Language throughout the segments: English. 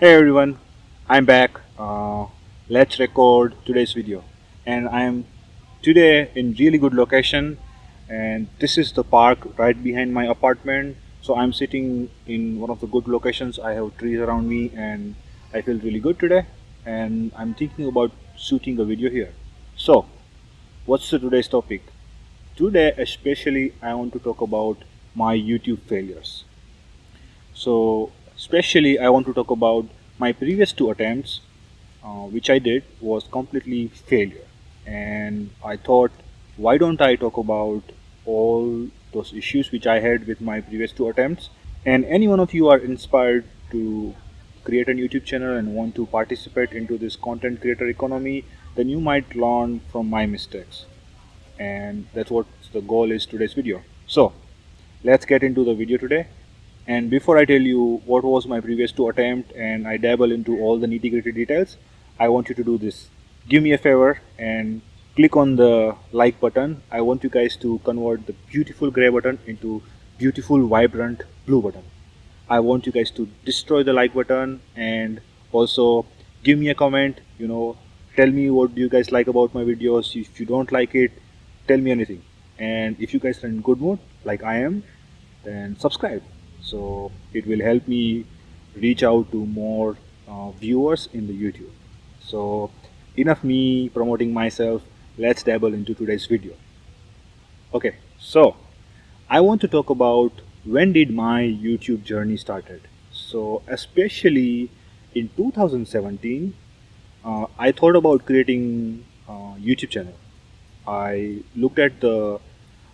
Hey everyone, I'm back. Uh, let's record today's video. And I'm today in really good location and this is the park right behind my apartment. So I'm sitting in one of the good locations. I have trees around me and I feel really good today and I'm thinking about shooting a video here. So what's the today's topic? Today especially I want to talk about my YouTube failures. So especially I want to talk about my previous two attempts uh, which I did was completely failure. And I thought why don't I talk about all those issues which I had with my previous two attempts? And any one of you are inspired to create a YouTube channel and want to participate into this content creator economy then you might learn from my mistakes. And that's what the goal is today's video. So let's get into the video today and before I tell you what was my previous two attempt and I dabble into all the nitty gritty details I want you to do this. Give me a favor and click on the like button. I want you guys to convert the beautiful gray button into beautiful vibrant blue button. I want you guys to destroy the like button and also give me a comment you know tell me what do you guys like about my videos. If you don't like it tell me anything. And if you guys are in good mood like I am then subscribe so it will help me reach out to more uh, viewers in the YouTube. So enough me promoting myself. Let's dabble into today's video. Okay so I want to talk about when did my YouTube journey started. So especially in 2017 uh, I thought about creating a YouTube channel. I looked at the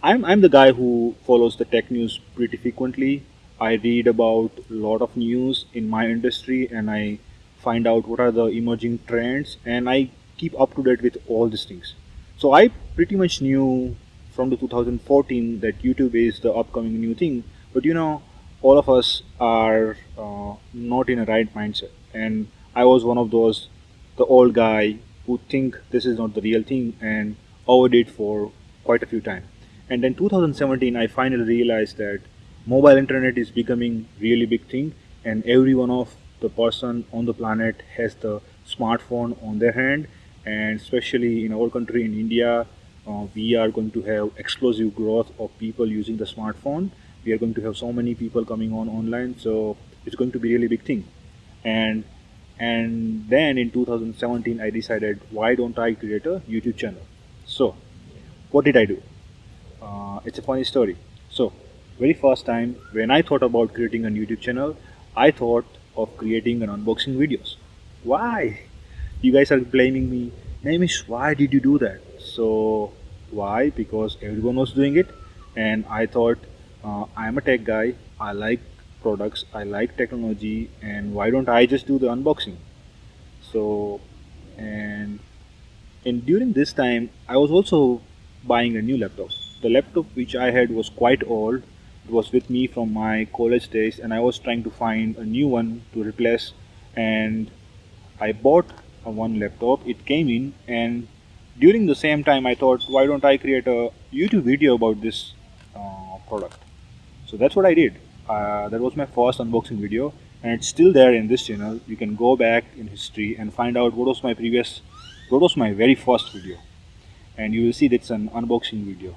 I'm, I'm the guy who follows the tech news pretty frequently I read about a lot of news in my industry and I find out what are the emerging trends and I keep up to date with all these things. So I pretty much knew from the 2014 that YouTube is the upcoming new thing, but you know, all of us are uh, not in a right mindset. And I was one of those, the old guy who think this is not the real thing and overdid for quite a few times. And then 2017, I finally realized that mobile internet is becoming really big thing and every one of the person on the planet has the smartphone on their hand. And especially in our country in India uh, we are going to have explosive growth of people using the smartphone. We are going to have so many people coming on online so it's going to be really big thing. And and then in 2017 I decided why don't I create a YouTube channel? So what did I do? Uh, it's a funny story very first time when I thought about creating a YouTube channel, I thought of creating an unboxing videos. Why? You guys are blaming me. Namish, why did you do that? So why? Because everyone was doing it and I thought uh, I'm a tech guy. I like products. I like technology and why don't I just do the unboxing? So and and during this time I was also buying a new laptop. The laptop which I had was quite old it was with me from my college days and I was trying to find a new one to replace and I bought a one laptop. It came in and during the same time I thought why don't I create a YouTube video about this uh, product? So that's what I did. Uh, that was my first unboxing video and it's still there in this channel. You can go back in history and find out what was my previous what was my very first video. And you will see that's an unboxing video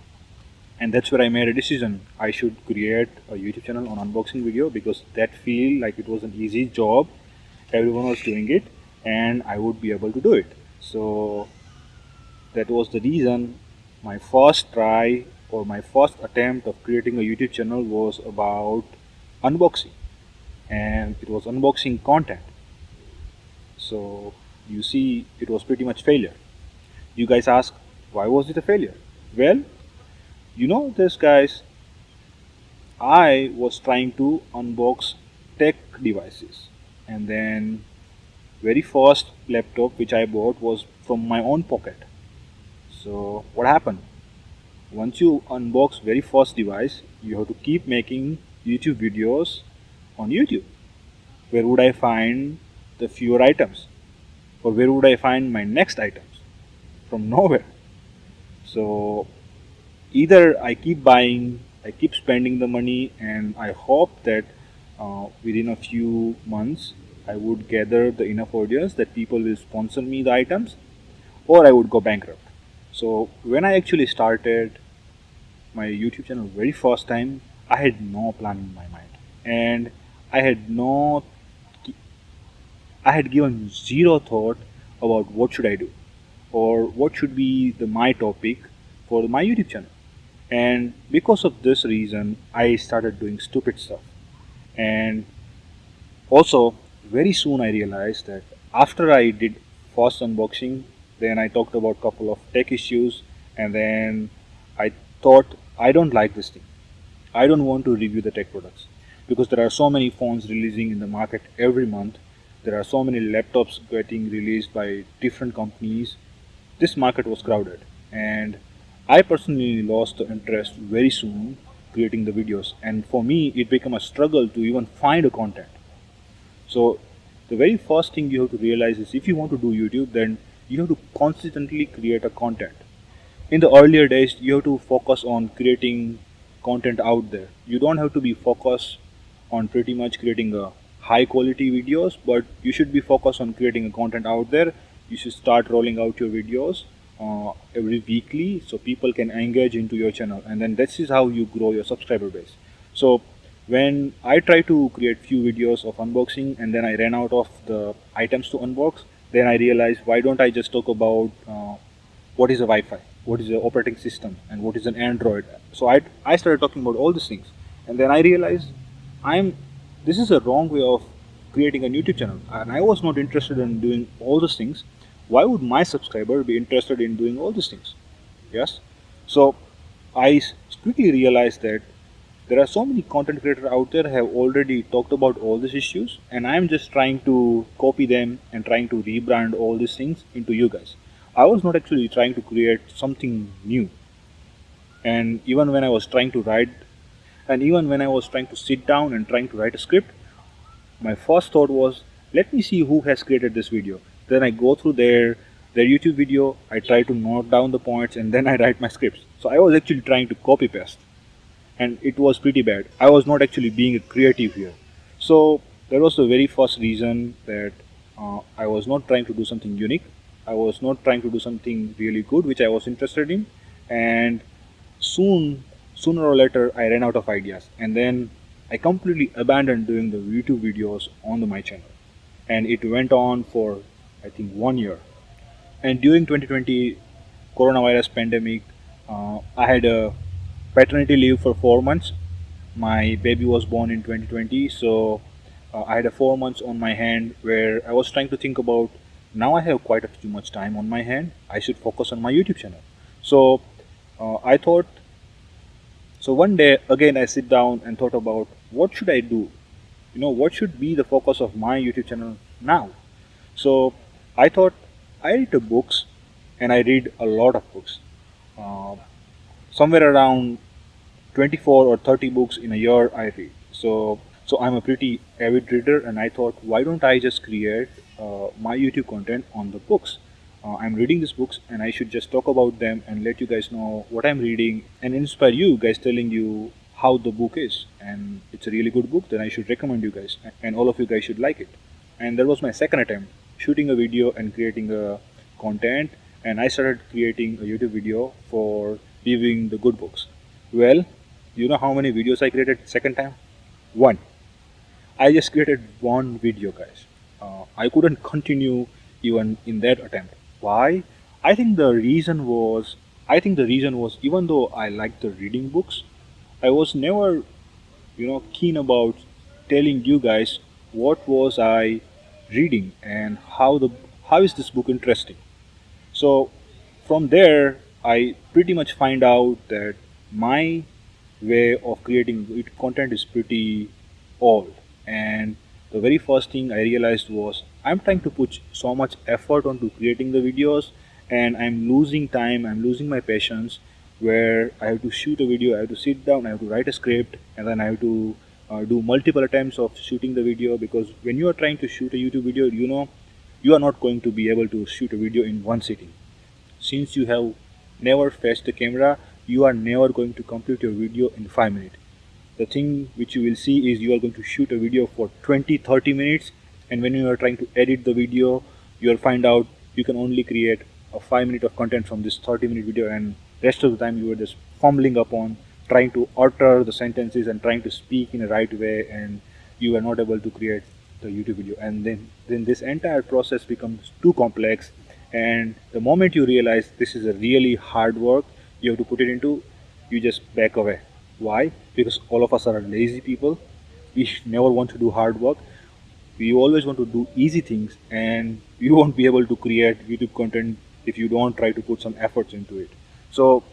and that's where I made a decision. I should create a YouTube channel on unboxing video because that feel like it was an easy job. Everyone was doing it and I would be able to do it. So that was the reason my first try or my first attempt of creating a YouTube channel was about unboxing. And it was unboxing content. So you see it was pretty much failure. You guys ask why was it a failure? Well you know this guys? I was trying to unbox tech devices. And then very first laptop which I bought was from my own pocket. So what happened? Once you unbox very first device you have to keep making YouTube videos on YouTube. Where would I find the fewer items? Or where would I find my next items? From nowhere. So either I keep buying, I keep spending the money, and I hope that uh, within a few months I would gather the enough audience that people will sponsor me the items or I would go bankrupt. So when I actually started my YouTube channel very first time, I had no plan in my mind and I had no I had given zero thought about what should I do or what should be the my topic for my YouTube channel. And because of this reason, I started doing stupid stuff. And also, very soon I realized that after I did first unboxing, then I talked about couple of tech issues, and then I thought I don't like this thing. I don't want to review the tech products because there are so many phones releasing in the market every month. There are so many laptops getting released by different companies. This market was crowded and I personally lost the interest very soon creating the videos and for me it became a struggle to even find a content. So the very first thing you have to realize is if you want to do YouTube then you have to consistently create a content. In the earlier days you have to focus on creating content out there. You don't have to be focused on pretty much creating a high quality videos but you should be focused on creating a content out there. You should start rolling out your videos uh, every weekly so people can engage into your channel. And then this is how you grow your subscriber base. So when I try to create few videos of unboxing and then I ran out of the items to unbox then I realized why don't I just talk about uh, what is a Wi-Fi? What is the operating system? And what is an Android? So I, I started talking about all these things. And then I realized I'm this is a wrong way of creating a YouTube channel. And I was not interested in doing all those things why would my subscriber be interested in doing all these things? Yes. So I quickly realized that there are so many content creators out there have already talked about all these issues and I'm just trying to copy them and trying to rebrand all these things into you guys. I was not actually trying to create something new. And even when I was trying to write and even when I was trying to sit down and trying to write a script my first thought was let me see who has created this video then I go through their their YouTube video, I try to note down the points and then I write my scripts. So I was actually trying to copy paste and it was pretty bad. I was not actually being creative here. So that was the very first reason that uh, I was not trying to do something unique. I was not trying to do something really good which I was interested in and soon sooner or later I ran out of ideas and then I completely abandoned doing the YouTube videos on the, my channel and it went on for I think one year. And during 2020 coronavirus pandemic, uh, I had a paternity leave for four months. My baby was born in 2020, so uh, I had a four months on my hand where I was trying to think about now I have quite a too much time on my hand. I should focus on my YouTube channel. So uh, I thought. So one day again I sit down and thought about what should I do. You know what should be the focus of my YouTube channel now. So I thought I read books and I read a lot of books. Uh, somewhere around 24 or 30 books in a year I read. So, so I'm a pretty avid reader and I thought why don't I just create uh, my YouTube content on the books. Uh, I'm reading these books and I should just talk about them and let you guys know what I'm reading and inspire you guys telling you how the book is and it's a really good book then I should recommend you guys and all of you guys should like it and that was my second attempt shooting a video and creating a content and I started creating a YouTube video for reviewing the good books. Well, you know how many videos I created second time? One. I just created one video guys. Uh, I couldn't continue even in that attempt. Why? I think the reason was I think the reason was even though I liked the reading books, I was never you know keen about telling you guys what was I reading and how the how is this book interesting? So from there i pretty much find out that my way of creating content is pretty old. And the very first thing i realized was i'm trying to put so much effort onto creating the videos and i'm losing time i'm losing my patience where i have to shoot a video i have to sit down i have to write a script and then i have to uh, do multiple attempts of shooting the video because when you are trying to shoot a YouTube video you know you are not going to be able to shoot a video in one sitting. Since you have never faced the camera you are never going to complete your video in 5 minutes. The thing which you will see is you are going to shoot a video for 20 30 minutes and when you are trying to edit the video you'll find out you can only create a 5 minute of content from this 30 minute video and rest of the time you are just fumbling upon trying to alter the sentences and trying to speak in a right way and you are not able to create the YouTube video. And then then this entire process becomes too complex. And the moment you realize this is a really hard work you have to put it into you just back away. Why? Because all of us are lazy people. We never want to do hard work. We always want to do easy things and you won't be able to create YouTube content if you don't try to put some efforts into it. So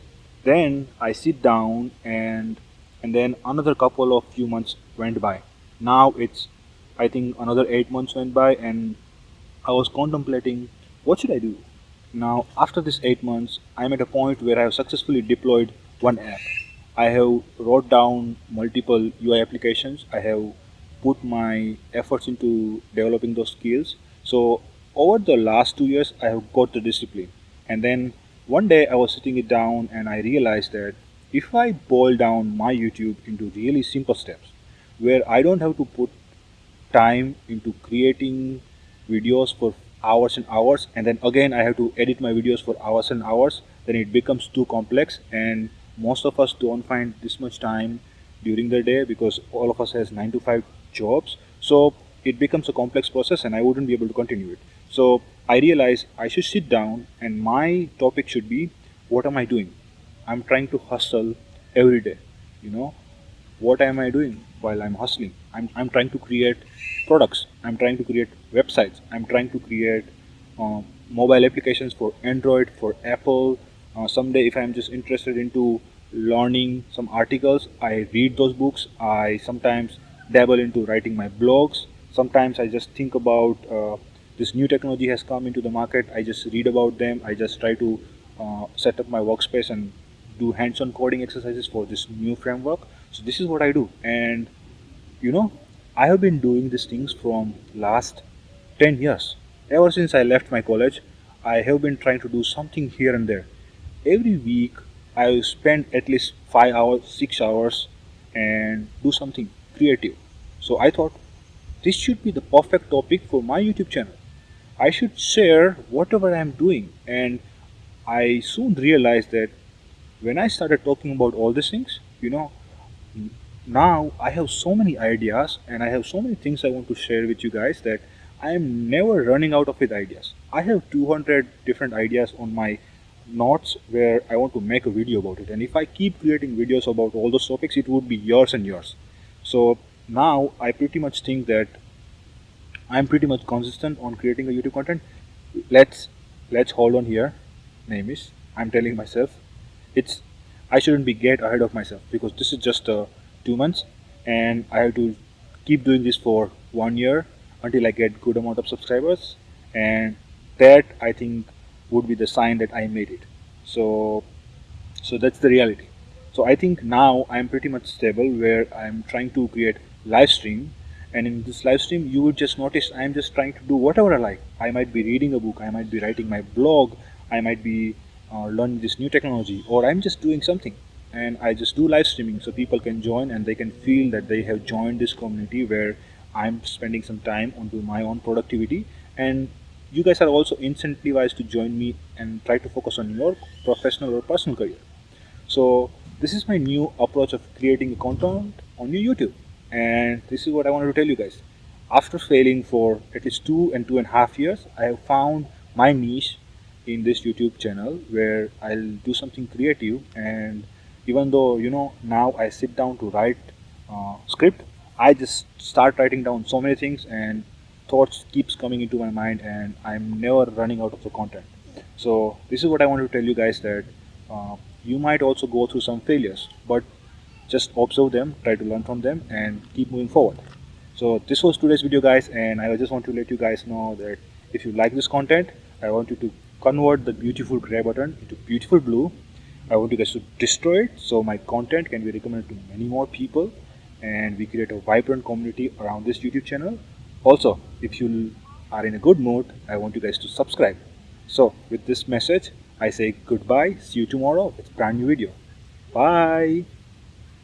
then I sit down and and then another couple of few months went by. Now it's I think another eight months went by and I was contemplating what should I do? Now after this eight months I'm at a point where I have successfully deployed one app. I have wrote down multiple UI applications. I have put my efforts into developing those skills. So over the last two years I have got the discipline. And then one day I was sitting it down and I realized that if I boil down my YouTube into really simple steps where I don't have to put time into creating videos for hours and hours and then again I have to edit my videos for hours and hours then it becomes too complex and most of us don't find this much time during the day because all of us has 9 to 5 jobs. So it becomes a complex process and I wouldn't be able to continue it. So I realized I should sit down and my topic should be what am I doing? I'm trying to hustle every day you know? What am I doing while I'm hustling? I'm, I'm trying to create products. I'm trying to create websites. I'm trying to create uh, mobile applications for Android for Apple. Uh, someday if I'm just interested into learning some articles I read those books. I sometimes dabble into writing my blogs. Sometimes I just think about uh, this new technology has come into the market I just read about them I just try to uh, set up my workspace and do hands-on coding exercises for this new framework. So this is what I do. And you know I have been doing these things from last 10 years. Ever since I left my college I have been trying to do something here and there. Every week I spend at least 5 hours 6 hours and do something creative. So I thought this should be the perfect topic for my YouTube channel I should share whatever I'm doing and I soon realized that when I started talking about all these things you know now I have so many ideas and I have so many things I want to share with you guys that I am never running out of with ideas. I have 200 different ideas on my notes where I want to make a video about it and if I keep creating videos about all those topics it would be years and years. So now I pretty much think that I'm pretty much consistent on creating a YouTube content. Let's let's hold on here. Namish I'm telling myself it's I shouldn't be get ahead of myself because this is just uh, two months and I have to keep doing this for one year until I get good amount of subscribers and that I think would be the sign that I made it so so that's the reality so I think now I'm pretty much stable where I'm trying to create live stream and in this live stream you would just notice I'm just trying to do whatever I like. I might be reading a book I might be writing my blog I might be uh, learning this new technology or I'm just doing something. And I just do live streaming so people can join and they can feel that they have joined this community where I'm spending some time onto my own productivity. And you guys are also incentivized to join me and try to focus on your professional or personal career. So this is my new approach of creating a content on your YouTube and this is what I wanted to tell you guys. After failing for at least two and two and a half years I have found my niche in this YouTube channel where I'll do something creative. And even though you know now I sit down to write uh, script I just start writing down so many things and thoughts keeps coming into my mind and I'm never running out of the content. So this is what I want to tell you guys that uh, you might also go through some failures but just observe them try to learn from them and keep moving forward. So this was today's video guys and I just want to let you guys know that if you like this content I want you to convert the beautiful gray button into beautiful blue. I want you guys to destroy it so my content can be recommended to many more people and we create a vibrant community around this YouTube channel. Also if you are in a good mood I want you guys to subscribe. So with this message I say goodbye see you tomorrow with brand new video. Bye